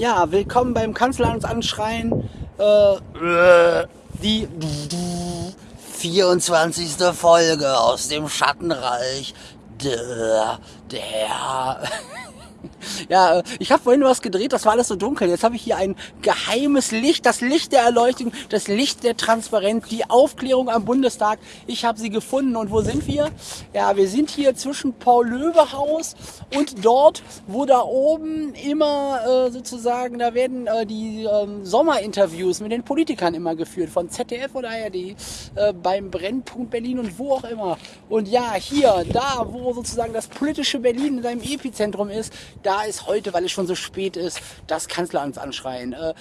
Ja, willkommen beim Kanzleramt anschreien. Äh, die 24. Folge aus dem Schattenreich. Der, der ja, äh, ich habe vorhin was gedreht, das war alles so dunkel. Jetzt habe ich hier ein geheimes Licht, das Licht der Erleuchtung, das Licht der Transparenz, die Aufklärung am Bundestag. Ich habe sie gefunden. Und wo sind wir? Ja, wir sind hier zwischen Paul-Löbe-Haus und dort, wo da oben immer äh, sozusagen, da werden äh, die äh, Sommerinterviews mit den Politikern immer geführt, von ZDF oder ARD, äh, beim Brennpunkt Berlin und wo auch immer. Und ja, hier, da, wo sozusagen das politische Berlin in seinem Epizentrum ist, da ist heute, weil es schon so spät ist, das Kanzleramt anschreien. Äh,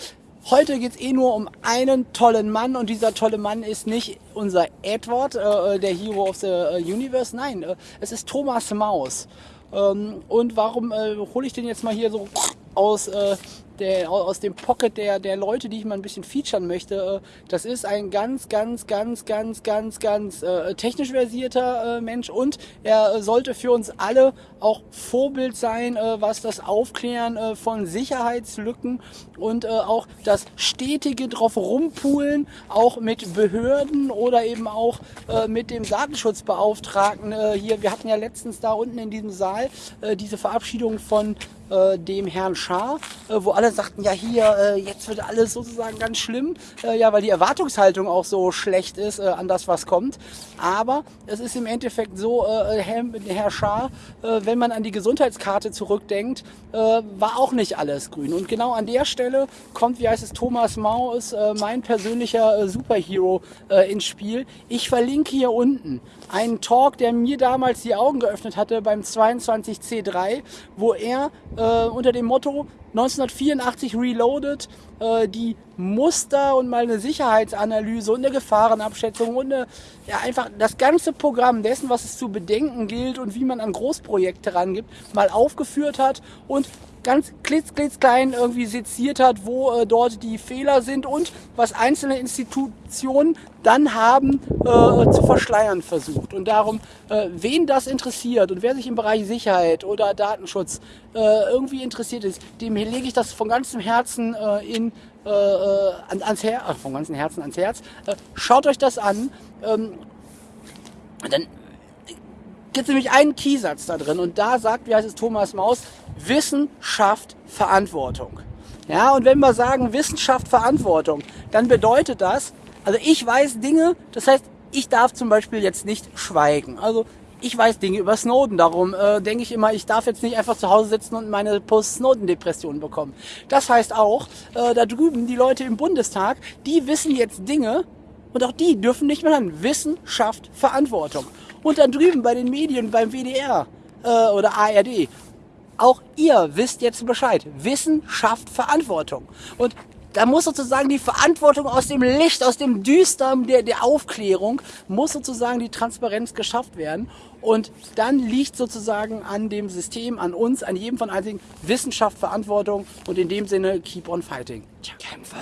heute geht es eh nur um einen tollen Mann und dieser tolle Mann ist nicht unser Edward, äh, der Hero of the äh, Universe, nein, äh, es ist Thomas Maus. Ähm, und warum äh, hole ich den jetzt mal hier so aus äh, der, aus dem Pocket der, der Leute, die ich mal ein bisschen featuren möchte. Äh, das ist ein ganz, ganz, ganz, ganz, ganz, ganz äh, technisch versierter äh, Mensch und er sollte für uns alle auch Vorbild sein, äh, was das Aufklären äh, von Sicherheitslücken und äh, auch das stetige drauf rumpulen, auch mit Behörden oder eben auch mit dem Datenschutzbeauftragten hier. Wir hatten ja letztens da unten in diesem Saal diese Verabschiedung von dem Herrn Schaar, wo alle sagten, ja hier, äh, jetzt wird alles sozusagen ganz schlimm, äh, ja, weil die Erwartungshaltung auch so schlecht ist äh, an das, was kommt. Aber es ist im Endeffekt so, äh, Herr, Herr Schaar, äh, wenn man an die Gesundheitskarte zurückdenkt, äh, war auch nicht alles grün. Und genau an der Stelle kommt, wie heißt es, Thomas Maus, äh, mein persönlicher äh, Superhero äh, ins Spiel. Ich verlinke hier unten einen Talk, der mir damals die Augen geöffnet hatte beim 22C3, wo er äh, unter dem Motto 1984 Reloaded äh, die Muster und mal eine Sicherheitsanalyse und eine Gefahrenabschätzung und eine, ja, einfach das ganze Programm dessen, was es zu bedenken gilt und wie man an Großprojekte rangibt, mal aufgeführt hat und ganz klitz, klitz klein irgendwie seziert hat, wo äh, dort die Fehler sind und was einzelne Institutionen dann haben äh, zu verschleiern versucht. Und darum, äh, wen das interessiert und wer sich im Bereich Sicherheit oder Datenschutz äh, irgendwie interessiert ist, dem lege ich das von ganzem Herzen äh, in, äh, äh ans Herz, äh, von ganzem Herzen ans Herz. Schaut euch das an. Ähm, dann gibt es nämlich einen Keysatz da drin und da sagt, wie heißt es, Thomas Maus, Wissenschaft Verantwortung. Ja, und wenn wir sagen Wissenschaft Verantwortung, dann bedeutet das, also ich weiß Dinge, das heißt, ich darf zum Beispiel jetzt nicht schweigen. Also ich weiß Dinge über Snowden, darum äh, denke ich immer, ich darf jetzt nicht einfach zu Hause sitzen und meine Post-Snowden-Depression bekommen. Das heißt auch, äh, da drüben die Leute im Bundestag, die wissen jetzt Dinge und auch die dürfen nicht mehr haben. Wissenschaft, Verantwortung. Und dann drüben bei den Medien, beim WDR äh, oder ARD, auch ihr wisst jetzt Bescheid. Wissen schafft Verantwortung. Und da muss sozusagen die Verantwortung aus dem Licht, aus dem Düstern der, der Aufklärung, muss sozusagen die Transparenz geschafft werden. Und dann liegt sozusagen an dem System, an uns, an jedem von einzigen Wissenschaft, Verantwortung und in dem Sinne keep on fighting. Kämpfen!